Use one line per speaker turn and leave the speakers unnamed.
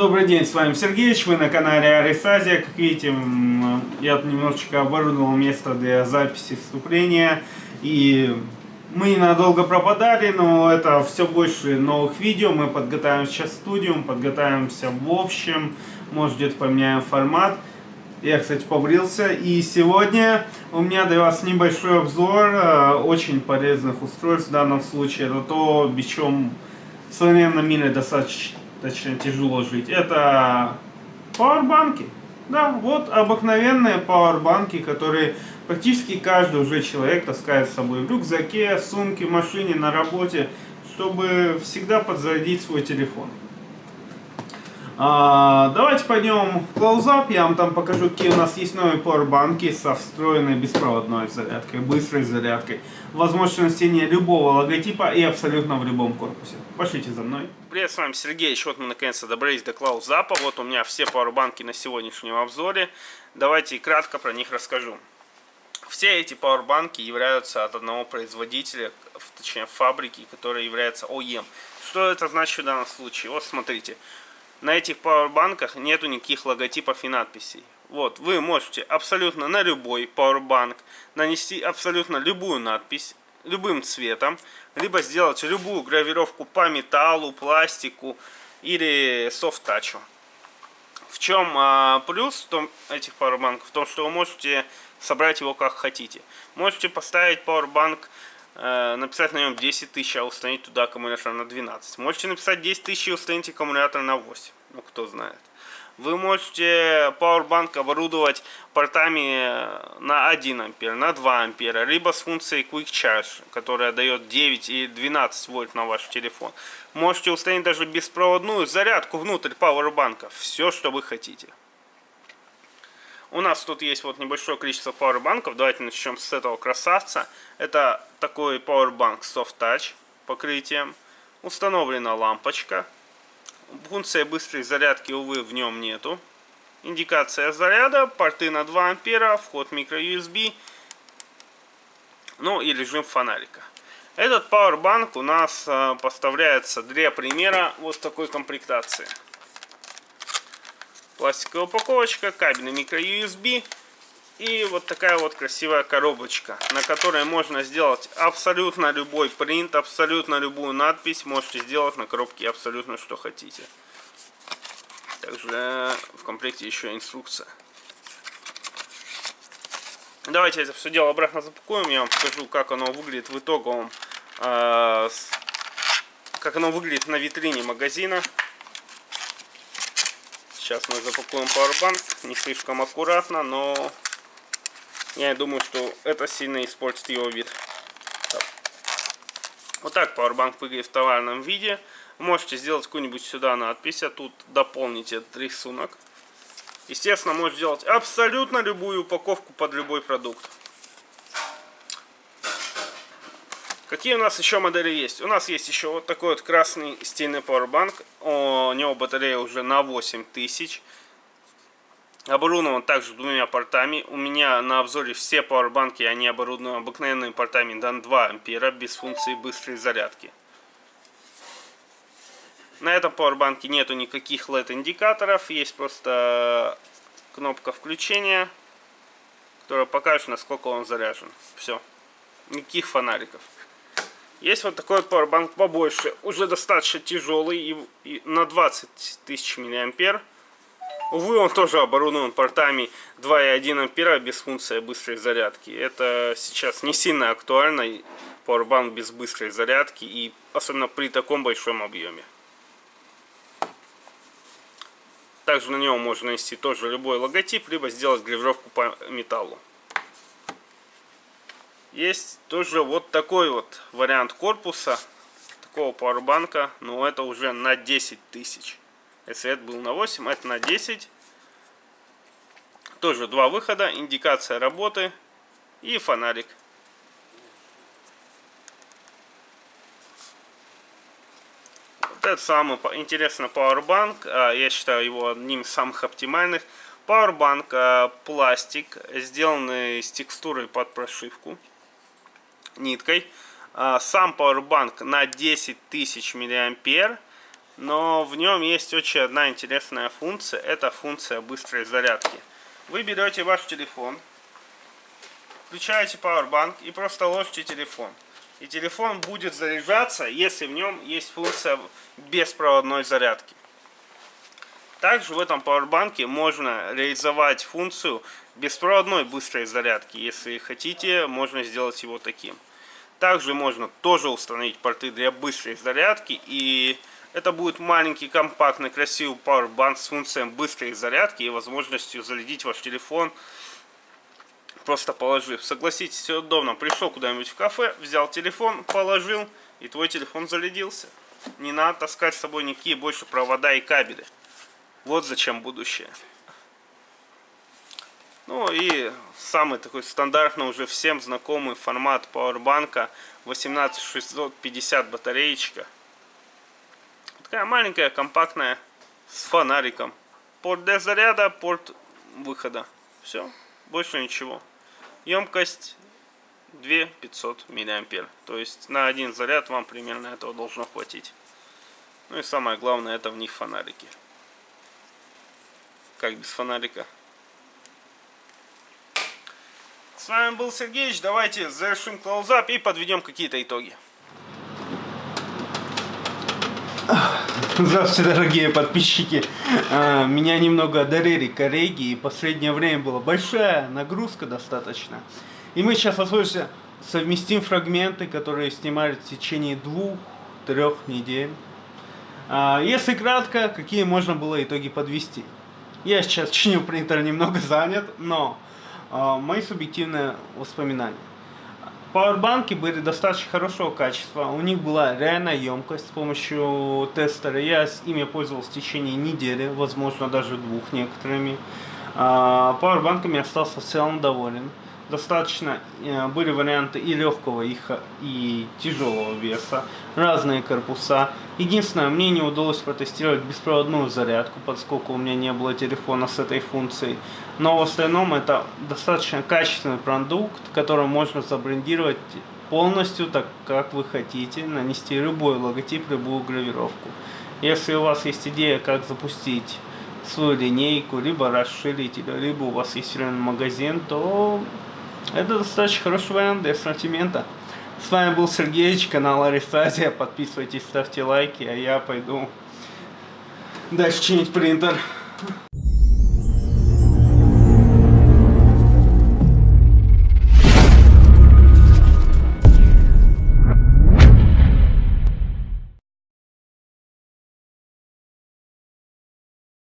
Добрый день, с вами Сергеевич, вы на канале Арисазия. Как видите, я немножечко оборудовал место для записи вступления. И мы ненадолго пропадали, но это все больше новых видео. Мы подготовим сейчас студию, подготовимся в общем, может где-то поменяем формат. Я, кстати, побрился. И сегодня у меня для вас небольшой обзор э, очень полезных устройств. В данном случае это то, без чем в современном мире достаточно точнее тяжело жить, это пауэрбанки. Да, вот обыкновенные пауэрбанки, которые практически каждый уже человек таскает с собой в рюкзаке, сумке, машине, на работе, чтобы всегда подзарядить свой телефон. А, давайте пойдем в клоузап, я вам там покажу, какие у нас есть новые пауэрбанки со встроенной беспроводной зарядкой, быстрой зарядкой. Возможность носения любого логотипа и абсолютно в любом корпусе. Пошлите за мной. Привет, с вами Сергей. Вот мы наконец-то добрались до клаузапа. Вот у меня все пауэрбанки на сегодняшнем обзоре. Давайте кратко про них расскажу. Все эти пауэрбанки являются от одного производителя, точнее фабрики, которая является OEM. Что это значит в данном случае? Вот смотрите. На этих пауэрбанках нету никаких логотипов и надписей. Вот, вы можете абсолютно на любой пауэрбанк нанести абсолютно любую надпись, любым цветом, либо сделать любую гравировку по металлу, пластику или софт-тачу. В чем а, плюс том, этих пауэрбанков? В том, что вы можете собрать его как хотите. Можете поставить пауэрбанк написать на нем 10 тысяч, а установить туда аккумулятор на 12. Можете написать 10 тысяч и установить аккумулятор на 8. Ну, кто знает. Вы можете Powerbank оборудовать портами на 1 ампер, на 2 ампера, либо с функцией Quick Charge, которая дает 9 и 12 вольт на ваш телефон. Можете установить даже беспроводную зарядку внутрь Powerbank. Все, что вы хотите. У нас тут есть вот небольшое количество пауэрбанков. Давайте начнем с этого красавца. Это такой пауэрбанк Soft Touch покрытием. Установлена лампочка. Функция быстрой зарядки, увы, в нем нету. Индикация заряда, порты на 2 ампера, вход микро-USB, ну и режим фонарика. Этот пауэрбанк у нас э, поставляется для примера вот такой комплектации пластиковая упаковочка, кабельный микро-USB и вот такая вот красивая коробочка, на которой можно сделать абсолютно любой принт, абсолютно любую надпись, можете сделать на коробке абсолютно что хотите. Также в комплекте еще инструкция. Давайте это все дело обратно запакуем, я вам покажу, как оно выглядит в итоговом, э, как оно выглядит на витрине магазина. Сейчас мы запакуем пауэрбанк. Не слишком аккуратно, но я думаю, что это сильно испортит его вид. Так. Вот так пауэрбанк выглядит в товарном виде. Можете сделать какую-нибудь сюда надпись, а тут дополнить этот рисунок. Естественно, можете сделать абсолютно любую упаковку под любой продукт. Какие у нас еще модели есть? У нас есть еще вот такой вот красный стильный пауэрбанк. У него батарея уже на 8000. Оборудован также двумя портами. У меня на обзоре все пауэрбанки, они оборудованы обыкновенными портами на 2 ампера без функции быстрой зарядки. На этом пауэрбанке нету никаких LED индикаторов. Есть просто кнопка включения, которая покажет, насколько он заряжен. Все. Никаких фонариков. Есть вот такой пауэрбанк побольше, уже достаточно тяжелый и, и на 20 тысяч миллиампер. Увы, он тоже оборудован портами 2,1 ампера без функции быстрой зарядки. Это сейчас не сильно актуально, пауэрбанк без быстрой зарядки, и особенно при таком большом объеме. Также на него можно нанести тоже любой логотип, либо сделать гравировку по металлу. Есть тоже вот такой вот вариант корпуса, такого пауэрбанка, но это уже на 10 тысяч. Если это был на 8, это на 10. Тоже два выхода, индикация работы и фонарик. Вот это самый интересный пауэрбанк, а, я считаю его одним из самых оптимальных. Пауэрбанк а, пластик, сделанный с текстурой под прошивку ниткой. А, сам Powerbank на 10 тысяч миллиампер. Но в нем есть очень одна интересная функция. Это функция быстрой зарядки. Вы берете ваш телефон, включаете Powerbank и просто ложите телефон. И телефон будет заряжаться, если в нем есть функция беспроводной зарядки. Также в этом пауэрбанке можно реализовать функцию беспроводной быстрой зарядки. Если хотите, можно сделать его таким. Также можно тоже установить порты для быстрой зарядки. И это будет маленький, компактный, красивый пауэрбанк с функцией быстрой зарядки и возможностью зарядить ваш телефон просто положив. Согласитесь, все удобно. Пришел куда-нибудь в кафе, взял телефон, положил, и твой телефон зарядился. Не надо таскать с собой никакие больше провода и кабели. Вот зачем будущее. Ну и самый такой стандартный уже всем знакомый формат пауэрбанка 18650 батареечка. Такая маленькая, компактная, с фонариком. Порт для заряда, порт выхода. Все, больше ничего. Емкость 2500 мА. То есть на один заряд вам примерно этого должно хватить. Ну и самое главное, это в них фонарики. Как без фонарика? С вами был Сергеевич. Давайте завершим клоузап и подведем какие-то итоги.
Здравствуйте, дорогие подписчики. А, меня немного одарили коллеги, и последнее время была большая нагрузка достаточно. И мы сейчас возможно совместим фрагменты, которые снимали в течение двух-трех недель. А, если кратко, какие можно было итоги подвести. Я сейчас чиню принтер немного занят, но мои субъективные воспоминания. Пауэрбанки были достаточно хорошего качества. У них была реальная емкость с помощью тестера. Я с ими пользовался в течение недели, возможно даже двух некоторыми. А, пауэрбанками остался в целом доволен достаточно э, были варианты и легкого, и, и тяжелого веса, разные корпуса. Единственное, мне не удалось протестировать беспроводную зарядку, поскольку у меня не было телефона с этой функцией. Но в остальном это достаточно качественный продукт, который можно забрендировать полностью так, как вы хотите, нанести любой логотип, любую гравировку. Если у вас есть идея, как запустить свою линейку, либо расширить, либо у вас есть реальный магазин, то это достаточно хороший вариант для ассортимента. С вами был Сергеевич, канал Аристазия. Подписывайтесь, ставьте лайки, а я пойду дальше чинить принтер.